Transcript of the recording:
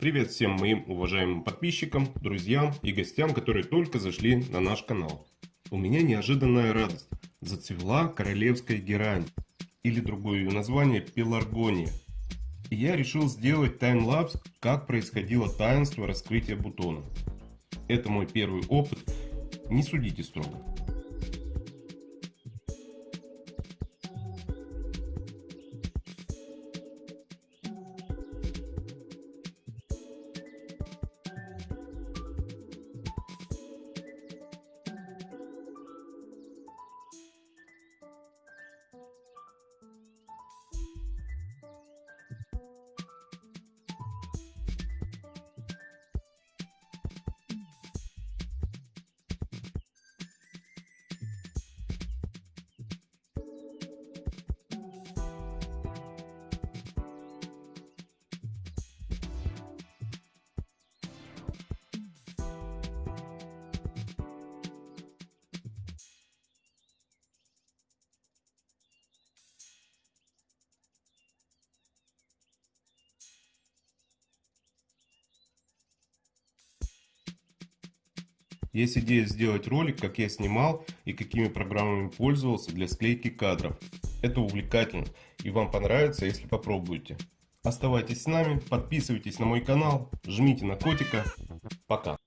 Привет всем моим уважаемым подписчикам, друзьям и гостям, которые только зашли на наш канал. У меня неожиданная радость. Зацвела королевская герань, или другое ее название пеларгония. И я решил сделать таймлапс, как происходило таинство раскрытия бутона. Это мой первый опыт, не судите строго. Есть идея сделать ролик, как я снимал и какими программами пользовался для склейки кадров. Это увлекательно и вам понравится, если попробуете. Оставайтесь с нами, подписывайтесь на мой канал, жмите на котика. Пока.